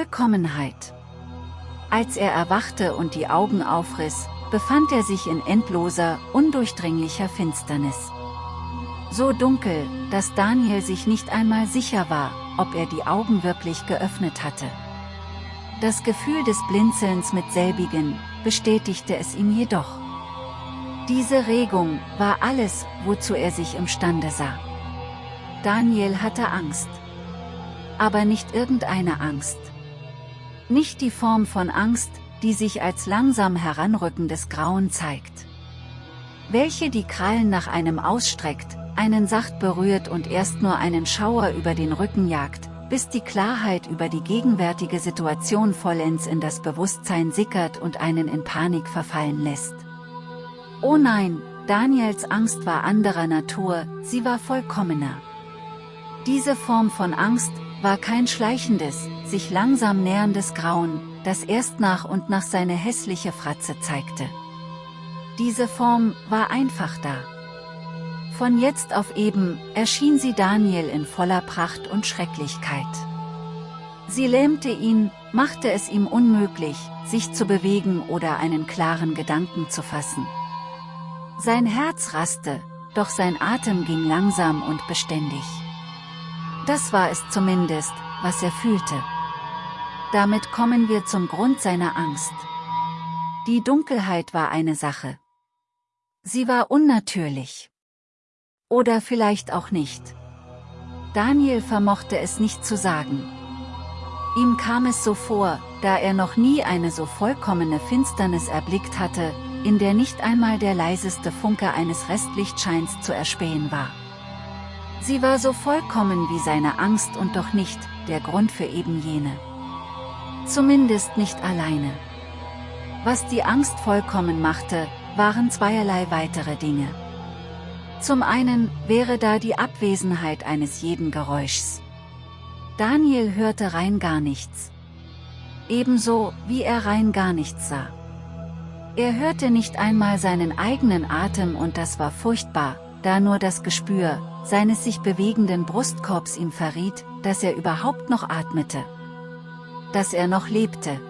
Vollkommenheit. Als er erwachte und die Augen aufriss, befand er sich in endloser, undurchdringlicher Finsternis. So dunkel, dass Daniel sich nicht einmal sicher war, ob er die Augen wirklich geöffnet hatte. Das Gefühl des Blinzelns mit selbigen, bestätigte es ihm jedoch. Diese Regung war alles, wozu er sich imstande sah. Daniel hatte Angst. Aber nicht irgendeine Angst. Nicht die Form von Angst, die sich als langsam heranrückendes Grauen zeigt. Welche die Krallen nach einem ausstreckt, einen sacht berührt und erst nur einen Schauer über den Rücken jagt, bis die Klarheit über die gegenwärtige Situation vollends in das Bewusstsein sickert und einen in Panik verfallen lässt. Oh nein, Daniels Angst war anderer Natur, sie war vollkommener. Diese Form von Angst, war kein schleichendes, sich langsam näherndes Grauen, das erst nach und nach seine hässliche Fratze zeigte. Diese Form war einfach da. Von jetzt auf eben, erschien sie Daniel in voller Pracht und Schrecklichkeit. Sie lähmte ihn, machte es ihm unmöglich, sich zu bewegen oder einen klaren Gedanken zu fassen. Sein Herz raste, doch sein Atem ging langsam und beständig. Das war es zumindest, was er fühlte. Damit kommen wir zum Grund seiner Angst. Die Dunkelheit war eine Sache. Sie war unnatürlich. Oder vielleicht auch nicht. Daniel vermochte es nicht zu sagen. Ihm kam es so vor, da er noch nie eine so vollkommene Finsternis erblickt hatte, in der nicht einmal der leiseste Funke eines Restlichtscheins zu erspähen war. Sie war so vollkommen wie seine Angst und doch nicht, der Grund für eben jene. Zumindest nicht alleine. Was die Angst vollkommen machte, waren zweierlei weitere Dinge. Zum einen wäre da die Abwesenheit eines jeden Geräuschs. Daniel hörte rein gar nichts. Ebenso, wie er rein gar nichts sah. Er hörte nicht einmal seinen eigenen Atem und das war furchtbar, da nur das Gespür, seines sich bewegenden Brustkorbs ihm verriet, dass er überhaupt noch atmete. Dass er noch lebte.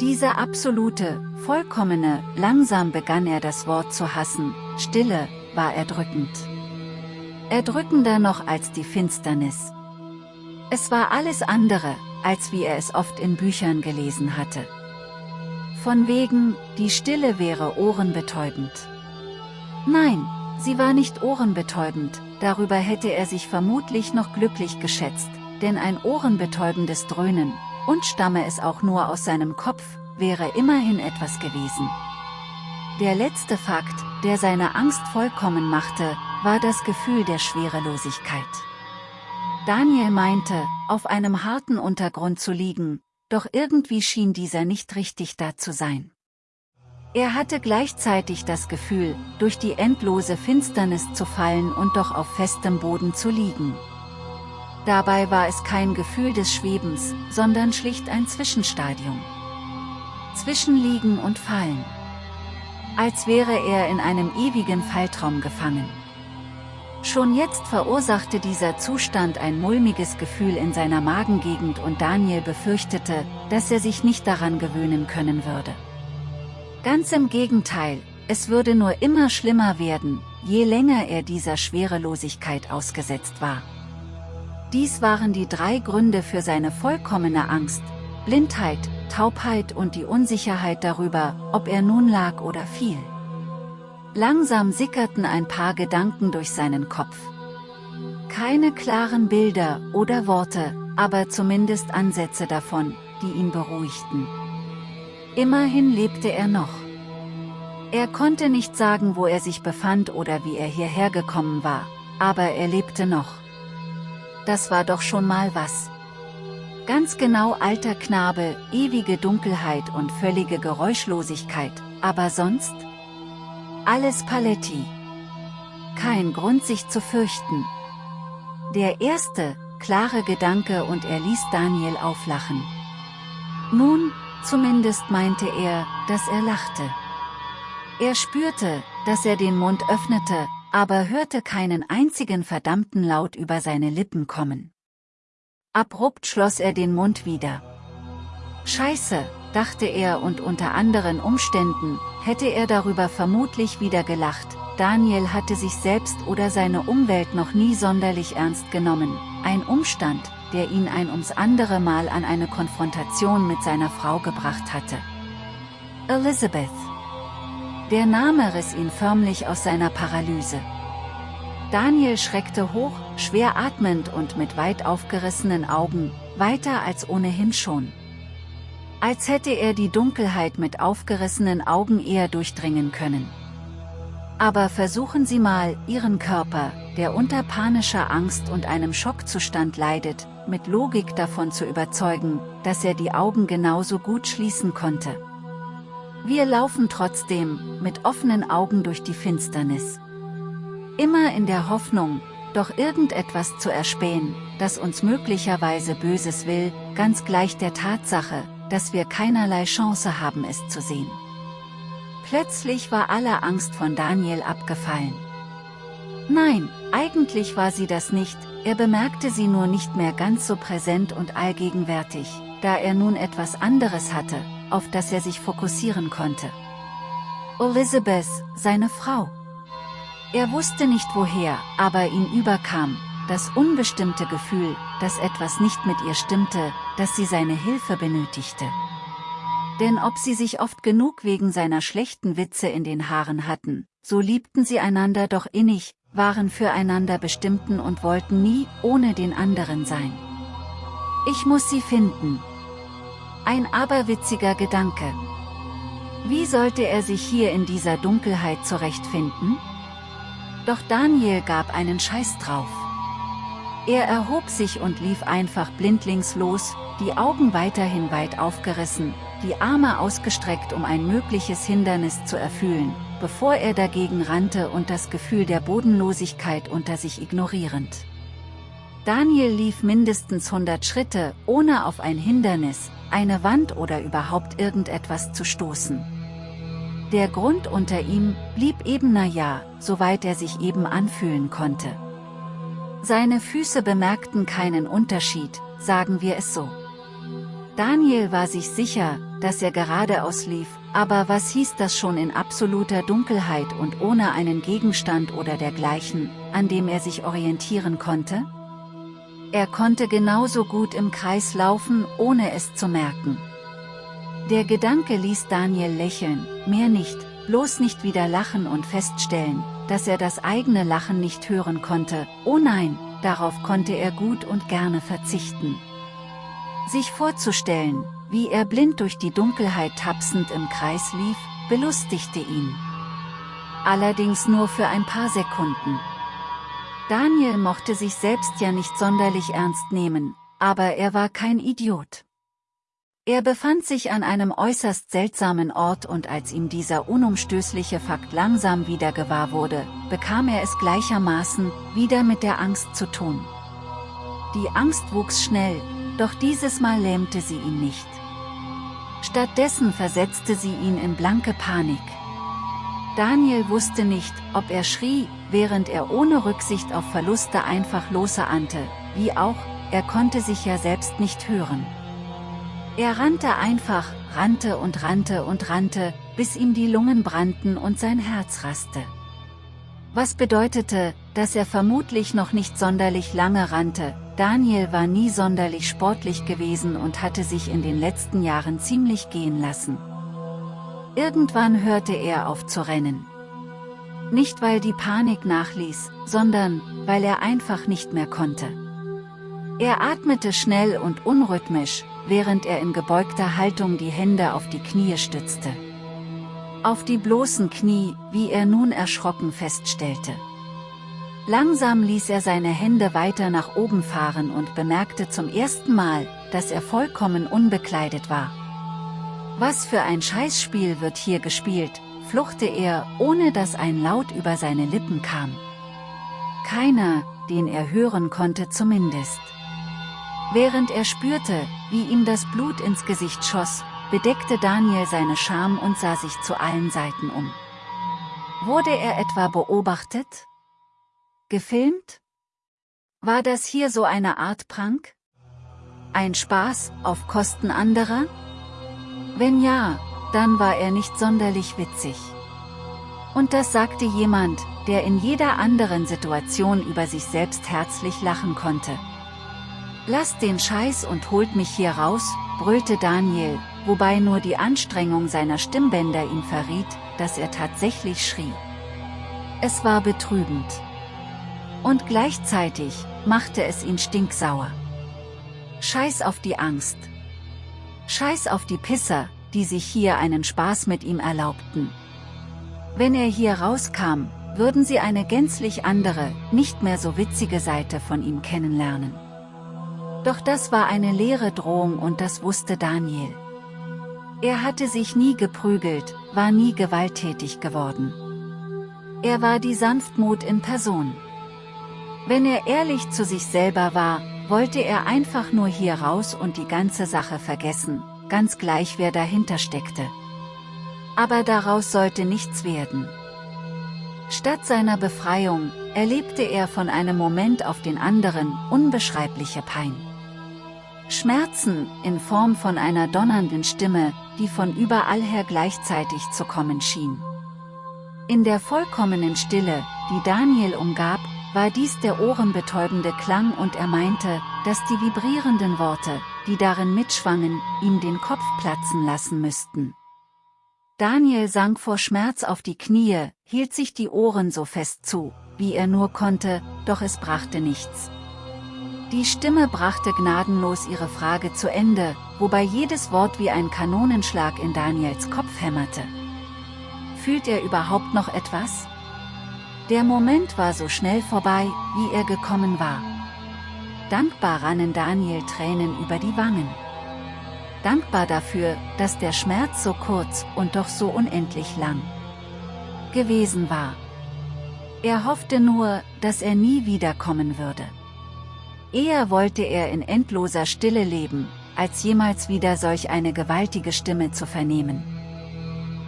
Diese absolute, vollkommene, langsam begann er das Wort zu hassen, Stille, war erdrückend. Erdrückender noch als die Finsternis. Es war alles andere, als wie er es oft in Büchern gelesen hatte. Von wegen, die Stille wäre ohrenbetäubend. Nein, sie war nicht ohrenbetäubend, darüber hätte er sich vermutlich noch glücklich geschätzt, denn ein ohrenbetäubendes Dröhnen, und stamme es auch nur aus seinem Kopf, wäre immerhin etwas gewesen. Der letzte Fakt, der seine Angst vollkommen machte, war das Gefühl der Schwerelosigkeit. Daniel meinte, auf einem harten Untergrund zu liegen, doch irgendwie schien dieser nicht richtig da zu sein. Er hatte gleichzeitig das Gefühl, durch die endlose Finsternis zu fallen und doch auf festem Boden zu liegen. Dabei war es kein Gefühl des Schwebens, sondern schlicht ein Zwischenstadium. Zwischen Liegen und Fallen als wäre er in einem ewigen Falltraum gefangen. Schon jetzt verursachte dieser Zustand ein mulmiges Gefühl in seiner Magengegend und Daniel befürchtete, dass er sich nicht daran gewöhnen können würde. Ganz im Gegenteil, es würde nur immer schlimmer werden, je länger er dieser Schwerelosigkeit ausgesetzt war. Dies waren die drei Gründe für seine vollkommene Angst, Blindheit, Taubheit und die Unsicherheit darüber, ob er nun lag oder fiel. Langsam sickerten ein paar Gedanken durch seinen Kopf. Keine klaren Bilder oder Worte, aber zumindest Ansätze davon, die ihn beruhigten. Immerhin lebte er noch. Er konnte nicht sagen, wo er sich befand oder wie er hierher gekommen war, aber er lebte noch. Das war doch schon mal was. Ganz genau alter Knabe, ewige Dunkelheit und völlige Geräuschlosigkeit, aber sonst? Alles Paletti. Kein Grund sich zu fürchten. Der erste, klare Gedanke und er ließ Daniel auflachen. Nun, zumindest meinte er, dass er lachte. Er spürte, dass er den Mund öffnete, aber hörte keinen einzigen verdammten Laut über seine Lippen kommen. Abrupt schloss er den Mund wieder. Scheiße, dachte er und unter anderen Umständen, hätte er darüber vermutlich wieder gelacht, Daniel hatte sich selbst oder seine Umwelt noch nie sonderlich ernst genommen, ein Umstand, der ihn ein ums andere Mal an eine Konfrontation mit seiner Frau gebracht hatte. Elizabeth. Der Name riss ihn förmlich aus seiner Paralyse. Daniel schreckte hoch, schwer atmend und mit weit aufgerissenen Augen, weiter als ohnehin schon. Als hätte er die Dunkelheit mit aufgerissenen Augen eher durchdringen können. Aber versuchen Sie mal, Ihren Körper, der unter panischer Angst und einem Schockzustand leidet, mit Logik davon zu überzeugen, dass er die Augen genauso gut schließen konnte. Wir laufen trotzdem, mit offenen Augen durch die Finsternis. Immer in der Hoffnung, doch irgendetwas zu erspähen, das uns möglicherweise Böses will, ganz gleich der Tatsache, dass wir keinerlei Chance haben es zu sehen. Plötzlich war alle Angst von Daniel abgefallen. Nein, eigentlich war sie das nicht, er bemerkte sie nur nicht mehr ganz so präsent und allgegenwärtig, da er nun etwas anderes hatte, auf das er sich fokussieren konnte. Elizabeth, seine Frau. Er wusste nicht woher, aber ihn überkam, das unbestimmte Gefühl, dass etwas nicht mit ihr stimmte, dass sie seine Hilfe benötigte. Denn ob sie sich oft genug wegen seiner schlechten Witze in den Haaren hatten, so liebten sie einander doch innig, waren füreinander bestimmten und wollten nie ohne den anderen sein. Ich muss sie finden. Ein aberwitziger Gedanke. Wie sollte er sich hier in dieser Dunkelheit zurechtfinden? Doch Daniel gab einen Scheiß drauf. Er erhob sich und lief einfach blindlings los, die Augen weiterhin weit aufgerissen, die Arme ausgestreckt um ein mögliches Hindernis zu erfüllen, bevor er dagegen rannte und das Gefühl der Bodenlosigkeit unter sich ignorierend. Daniel lief mindestens 100 Schritte, ohne auf ein Hindernis, eine Wand oder überhaupt irgendetwas zu stoßen. Der Grund unter ihm blieb eben naja, soweit er sich eben anfühlen konnte. Seine Füße bemerkten keinen Unterschied, sagen wir es so. Daniel war sich sicher, dass er geradeaus lief, aber was hieß das schon in absoluter Dunkelheit und ohne einen Gegenstand oder dergleichen, an dem er sich orientieren konnte? Er konnte genauso gut im Kreis laufen, ohne es zu merken. Der Gedanke ließ Daniel lächeln, mehr nicht, bloß nicht wieder lachen und feststellen, dass er das eigene Lachen nicht hören konnte, oh nein, darauf konnte er gut und gerne verzichten. Sich vorzustellen, wie er blind durch die Dunkelheit tapsend im Kreis lief, belustigte ihn. Allerdings nur für ein paar Sekunden. Daniel mochte sich selbst ja nicht sonderlich ernst nehmen, aber er war kein Idiot. Er befand sich an einem äußerst seltsamen Ort und als ihm dieser unumstößliche Fakt langsam wieder gewahr wurde, bekam er es gleichermaßen wieder mit der Angst zu tun. Die Angst wuchs schnell, doch dieses Mal lähmte sie ihn nicht. Stattdessen versetzte sie ihn in blanke Panik. Daniel wusste nicht, ob er schrie, während er ohne Rücksicht auf Verluste einfach losahnte, wie auch, er konnte sich ja selbst nicht hören. Er rannte einfach, rannte und rannte und rannte, bis ihm die Lungen brannten und sein Herz raste. Was bedeutete, dass er vermutlich noch nicht sonderlich lange rannte, Daniel war nie sonderlich sportlich gewesen und hatte sich in den letzten Jahren ziemlich gehen lassen. Irgendwann hörte er auf zu rennen. Nicht weil die Panik nachließ, sondern, weil er einfach nicht mehr konnte. Er atmete schnell und unrhythmisch, während er in gebeugter Haltung die Hände auf die Knie stützte. Auf die bloßen Knie, wie er nun erschrocken feststellte. Langsam ließ er seine Hände weiter nach oben fahren und bemerkte zum ersten Mal, dass er vollkommen unbekleidet war. Was für ein Scheißspiel wird hier gespielt, fluchte er, ohne dass ein Laut über seine Lippen kam. Keiner, den er hören konnte zumindest. Während er spürte, wie ihm das Blut ins Gesicht schoss, bedeckte Daniel seine Scham und sah sich zu allen Seiten um. Wurde er etwa beobachtet? Gefilmt? War das hier so eine Art Prank? Ein Spaß, auf Kosten anderer? Wenn ja, dann war er nicht sonderlich witzig. Und das sagte jemand, der in jeder anderen Situation über sich selbst herzlich lachen konnte. Lasst den Scheiß und holt mich hier raus, brüllte Daniel, wobei nur die Anstrengung seiner Stimmbänder ihm verriet, dass er tatsächlich schrie. Es war betrübend. Und gleichzeitig machte es ihn stinksauer. Scheiß auf die Angst. Scheiß auf die Pisser, die sich hier einen Spaß mit ihm erlaubten. Wenn er hier rauskam, würden sie eine gänzlich andere, nicht mehr so witzige Seite von ihm kennenlernen. Doch das war eine leere Drohung und das wusste Daniel. Er hatte sich nie geprügelt, war nie gewalttätig geworden. Er war die Sanftmut in Person. Wenn er ehrlich zu sich selber war, wollte er einfach nur hier raus und die ganze Sache vergessen, ganz gleich wer dahinter steckte. Aber daraus sollte nichts werden. Statt seiner Befreiung, erlebte er von einem Moment auf den anderen unbeschreibliche Pein. Schmerzen, in Form von einer donnernden Stimme, die von überall her gleichzeitig zu kommen schien. In der vollkommenen Stille, die Daniel umgab, war dies der ohrenbetäubende Klang und er meinte, dass die vibrierenden Worte, die darin mitschwangen, ihm den Kopf platzen lassen müssten. Daniel sank vor Schmerz auf die Knie, hielt sich die Ohren so fest zu, wie er nur konnte, doch es brachte nichts. Die Stimme brachte gnadenlos ihre Frage zu Ende, wobei jedes Wort wie ein Kanonenschlag in Daniels Kopf hämmerte. Fühlt er überhaupt noch etwas? Der Moment war so schnell vorbei, wie er gekommen war. Dankbar rannen Daniel Tränen über die Wangen. Dankbar dafür, dass der Schmerz so kurz und doch so unendlich lang gewesen war. Er hoffte nur, dass er nie wiederkommen würde. Eher wollte er in endloser Stille leben, als jemals wieder solch eine gewaltige Stimme zu vernehmen.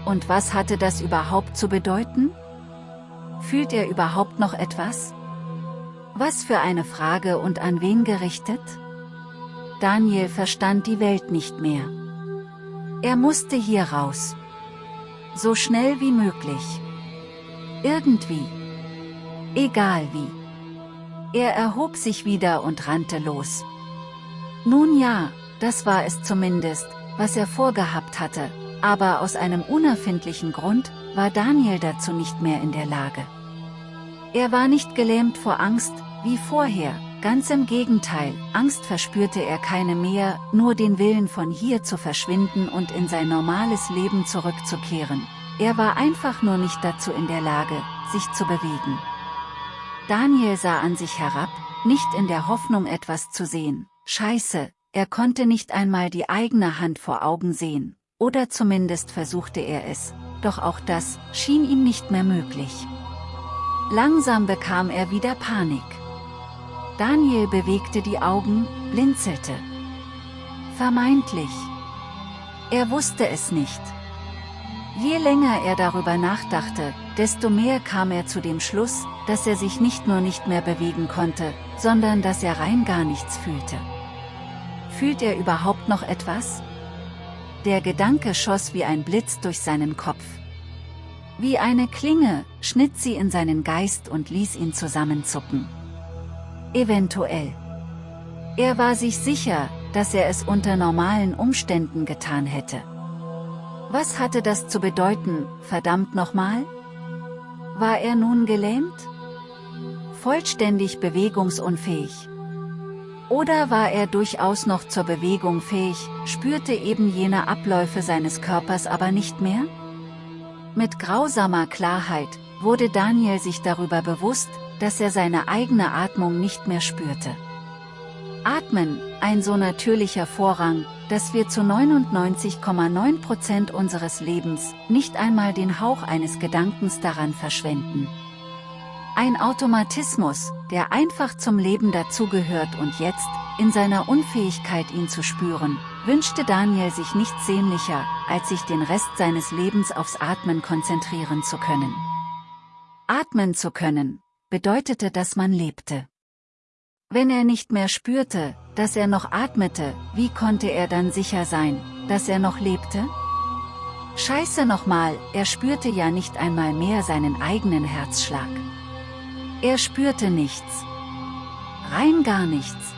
Und was hatte das überhaupt zu bedeuten? Fühlt er überhaupt noch etwas? Was für eine Frage und an wen gerichtet? Daniel verstand die Welt nicht mehr. Er musste hier raus. So schnell wie möglich. Irgendwie. Egal wie. Er erhob sich wieder und rannte los. Nun ja, das war es zumindest, was er vorgehabt hatte, aber aus einem unerfindlichen Grund, war Daniel dazu nicht mehr in der Lage. Er war nicht gelähmt vor Angst, wie vorher, ganz im Gegenteil, Angst verspürte er keine mehr, nur den Willen von hier zu verschwinden und in sein normales Leben zurückzukehren. Er war einfach nur nicht dazu in der Lage, sich zu bewegen. Daniel sah an sich herab, nicht in der Hoffnung etwas zu sehen. Scheiße, er konnte nicht einmal die eigene Hand vor Augen sehen, oder zumindest versuchte er es, doch auch das schien ihm nicht mehr möglich. Langsam bekam er wieder Panik. Daniel bewegte die Augen, blinzelte. Vermeintlich. Er wusste es nicht. Je länger er darüber nachdachte, desto mehr kam er zu dem Schluss, dass er sich nicht nur nicht mehr bewegen konnte, sondern dass er rein gar nichts fühlte. Fühlt er überhaupt noch etwas? Der Gedanke schoss wie ein Blitz durch seinen Kopf. Wie eine Klinge, schnitt sie in seinen Geist und ließ ihn zusammenzucken. Eventuell. Er war sich sicher, dass er es unter normalen Umständen getan hätte. Was hatte das zu bedeuten, verdammt nochmal? War er nun gelähmt? Vollständig bewegungsunfähig? Oder war er durchaus noch zur Bewegung fähig, spürte eben jene Abläufe seines Körpers aber nicht mehr? Mit grausamer Klarheit, wurde Daniel sich darüber bewusst, dass er seine eigene Atmung nicht mehr spürte. Atmen, ein so natürlicher Vorrang, dass wir zu 99,9% unseres Lebens nicht einmal den Hauch eines Gedankens daran verschwenden. Ein Automatismus, der einfach zum Leben dazugehört und jetzt, in seiner Unfähigkeit ihn zu spüren, wünschte Daniel sich nichts sehnlicher, als sich den Rest seines Lebens aufs Atmen konzentrieren zu können. Atmen zu können, bedeutete dass man lebte. Wenn er nicht mehr spürte, dass er noch atmete, wie konnte er dann sicher sein, dass er noch lebte? Scheiße nochmal, er spürte ja nicht einmal mehr seinen eigenen Herzschlag. Er spürte nichts. Rein gar nichts.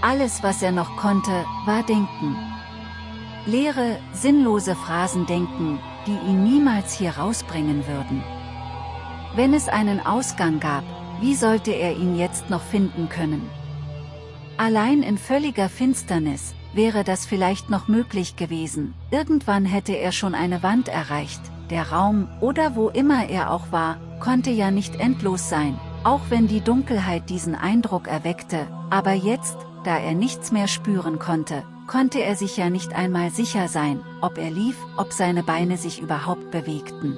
Alles was er noch konnte, war denken. Leere, sinnlose Phrasen denken, die ihn niemals hier rausbringen würden. Wenn es einen Ausgang gab, wie sollte er ihn jetzt noch finden können? Allein in völliger Finsternis, wäre das vielleicht noch möglich gewesen, irgendwann hätte er schon eine Wand erreicht, der Raum, oder wo immer er auch war, konnte ja nicht endlos sein, auch wenn die Dunkelheit diesen Eindruck erweckte, aber jetzt, da er nichts mehr spüren konnte, konnte er sich ja nicht einmal sicher sein, ob er lief, ob seine Beine sich überhaupt bewegten.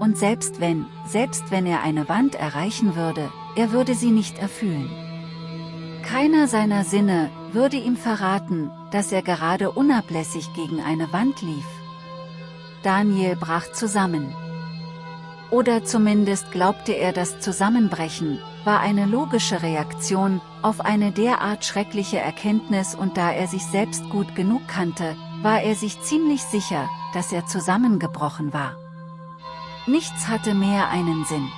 Und selbst wenn, selbst wenn er eine Wand erreichen würde, er würde sie nicht erfüllen. Keiner seiner Sinne würde ihm verraten, dass er gerade unablässig gegen eine Wand lief. Daniel brach zusammen. Oder zumindest glaubte er das Zusammenbrechen, war eine logische Reaktion auf eine derart schreckliche Erkenntnis und da er sich selbst gut genug kannte, war er sich ziemlich sicher, dass er zusammengebrochen war. Nichts hatte mehr einen Sinn.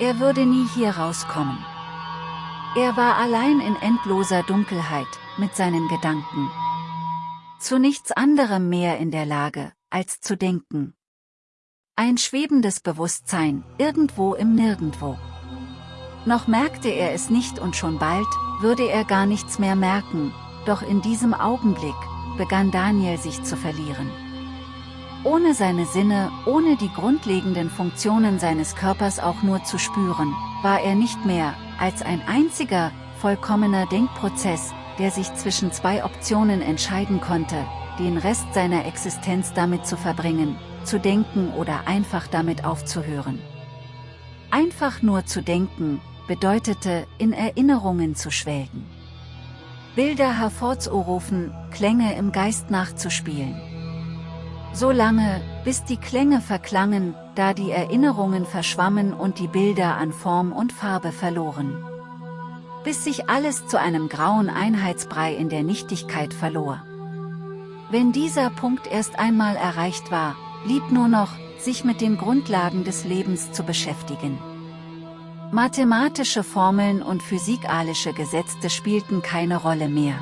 Er würde nie hier rauskommen. Er war allein in endloser Dunkelheit, mit seinen Gedanken. Zu nichts anderem mehr in der Lage, als zu denken. Ein schwebendes Bewusstsein, irgendwo im Nirgendwo. Noch merkte er es nicht und schon bald, würde er gar nichts mehr merken, doch in diesem Augenblick, begann Daniel sich zu verlieren. Ohne seine Sinne, ohne die grundlegenden Funktionen seines Körpers auch nur zu spüren, war er nicht mehr, als ein einziger, vollkommener Denkprozess, der sich zwischen zwei Optionen entscheiden konnte, den Rest seiner Existenz damit zu verbringen, zu denken oder einfach damit aufzuhören. Einfach nur zu denken, bedeutete, in Erinnerungen zu schwelgen. Bilder hervorzurufen, Klänge im Geist nachzuspielen. So lange, bis die Klänge verklangen, da die Erinnerungen verschwammen und die Bilder an Form und Farbe verloren. Bis sich alles zu einem grauen Einheitsbrei in der Nichtigkeit verlor. Wenn dieser Punkt erst einmal erreicht war, blieb nur noch, sich mit den Grundlagen des Lebens zu beschäftigen. Mathematische Formeln und physikalische Gesetze spielten keine Rolle mehr.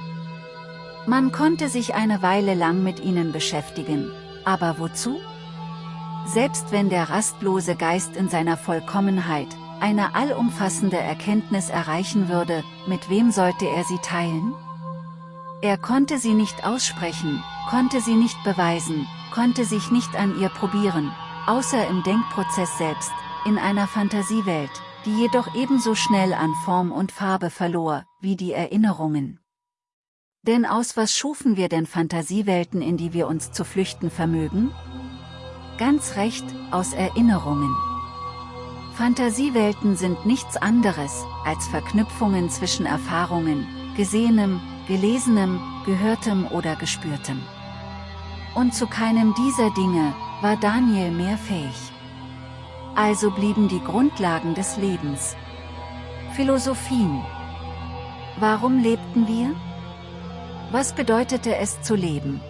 Man konnte sich eine Weile lang mit ihnen beschäftigen, aber wozu? Selbst wenn der rastlose Geist in seiner Vollkommenheit, eine allumfassende Erkenntnis erreichen würde, mit wem sollte er sie teilen? Er konnte sie nicht aussprechen, konnte sie nicht beweisen, konnte sich nicht an ihr probieren, außer im Denkprozess selbst, in einer Fantasiewelt, die jedoch ebenso schnell an Form und Farbe verlor, wie die Erinnerungen. Denn aus was schufen wir denn Fantasiewelten, in die wir uns zu flüchten vermögen? Ganz recht, aus Erinnerungen. Fantasiewelten sind nichts anderes, als Verknüpfungen zwischen Erfahrungen, Gesehenem, Gelesenem, Gehörtem oder Gespürtem. Und zu keinem dieser Dinge, war Daniel mehr fähig. Also blieben die Grundlagen des Lebens. Philosophien. Warum lebten wir? Was bedeutete es zu leben?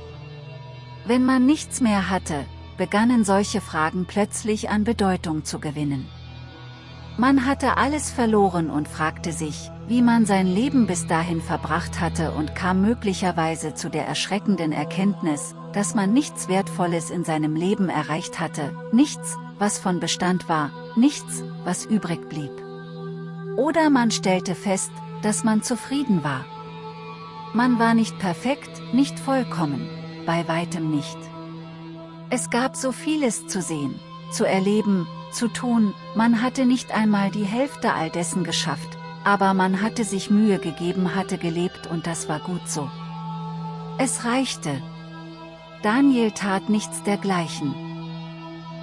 Wenn man nichts mehr hatte, begannen solche Fragen plötzlich an Bedeutung zu gewinnen. Man hatte alles verloren und fragte sich, wie man sein Leben bis dahin verbracht hatte und kam möglicherweise zu der erschreckenden Erkenntnis, dass man nichts Wertvolles in seinem Leben erreicht hatte, nichts, was von Bestand war, nichts, was übrig blieb. Oder man stellte fest, dass man zufrieden war. Man war nicht perfekt, nicht vollkommen, bei weitem nicht. Es gab so vieles zu sehen, zu erleben, zu tun, man hatte nicht einmal die Hälfte all dessen geschafft, aber man hatte sich Mühe gegeben hatte gelebt und das war gut so. Es reichte. Daniel tat nichts dergleichen.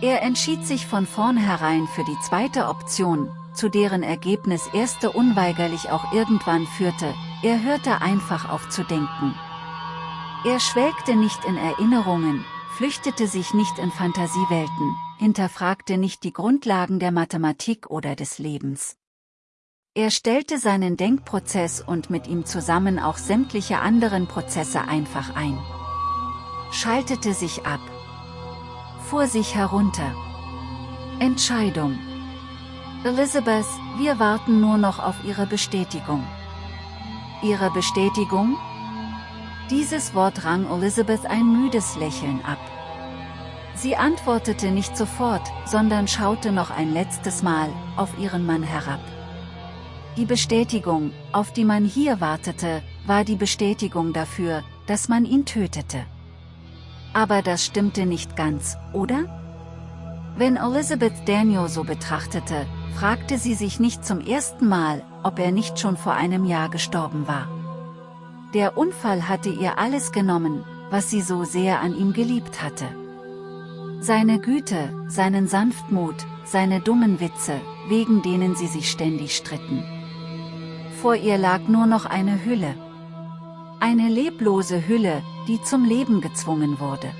Er entschied sich von vornherein für die zweite Option, zu deren Ergebnis erste unweigerlich auch irgendwann führte, er hörte einfach auf zu denken. Er schwelgte nicht in Erinnerungen, flüchtete sich nicht in Fantasiewelten, hinterfragte nicht die Grundlagen der Mathematik oder des Lebens. Er stellte seinen Denkprozess und mit ihm zusammen auch sämtliche anderen Prozesse einfach ein. Schaltete sich ab. Fuhr sich herunter. Entscheidung. Elizabeth, wir warten nur noch auf Ihre Bestätigung. Ihre Bestätigung? Dieses Wort rang Elizabeth ein müdes Lächeln ab. Sie antwortete nicht sofort, sondern schaute noch ein letztes Mal auf ihren Mann herab. Die Bestätigung, auf die man hier wartete, war die Bestätigung dafür, dass man ihn tötete. Aber das stimmte nicht ganz, oder? Wenn Elizabeth Daniel so betrachtete, fragte sie sich nicht zum ersten Mal, ob er nicht schon vor einem Jahr gestorben war. Der Unfall hatte ihr alles genommen, was sie so sehr an ihm geliebt hatte. Seine Güte, seinen Sanftmut, seine dummen Witze, wegen denen sie sich ständig stritten. Vor ihr lag nur noch eine Hülle. Eine leblose Hülle, die zum Leben gezwungen wurde.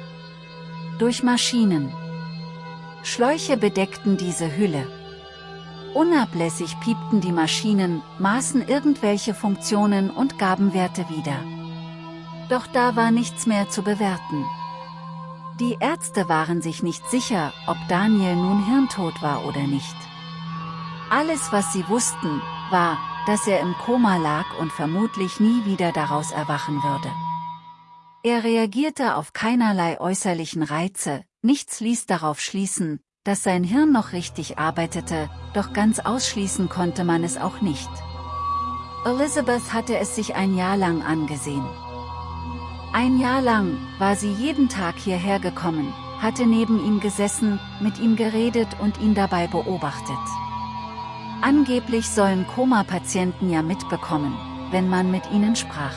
Durch Maschinen. Schläuche bedeckten diese Hülle. Unablässig piepten die Maschinen, maßen irgendwelche Funktionen und gaben Werte wieder. Doch da war nichts mehr zu bewerten. Die Ärzte waren sich nicht sicher, ob Daniel nun hirntot war oder nicht. Alles was sie wussten, war, dass er im Koma lag und vermutlich nie wieder daraus erwachen würde. Er reagierte auf keinerlei äußerlichen Reize, nichts ließ darauf schließen, dass sein Hirn noch richtig arbeitete, doch ganz ausschließen konnte man es auch nicht. Elizabeth hatte es sich ein Jahr lang angesehen. Ein Jahr lang war sie jeden Tag hierher gekommen, hatte neben ihm gesessen, mit ihm geredet und ihn dabei beobachtet. Angeblich sollen Koma-Patienten ja mitbekommen, wenn man mit ihnen sprach.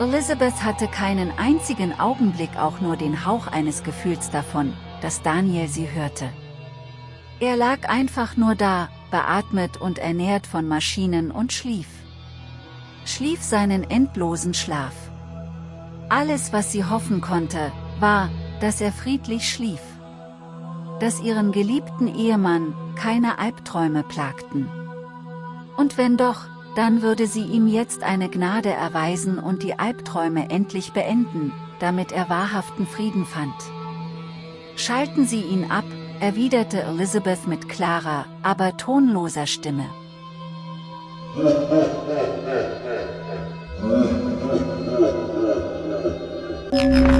Elizabeth hatte keinen einzigen Augenblick auch nur den Hauch eines Gefühls davon, dass Daniel sie hörte. Er lag einfach nur da, beatmet und ernährt von Maschinen und schlief. Schlief seinen endlosen Schlaf. Alles was sie hoffen konnte, war, dass er friedlich schlief. Dass ihren geliebten Ehemann keine Albträume plagten. Und wenn doch, dann würde sie ihm jetzt eine Gnade erweisen und die Albträume endlich beenden, damit er wahrhaften Frieden fand. Schalten Sie ihn ab, erwiderte Elizabeth mit klarer, aber tonloser Stimme.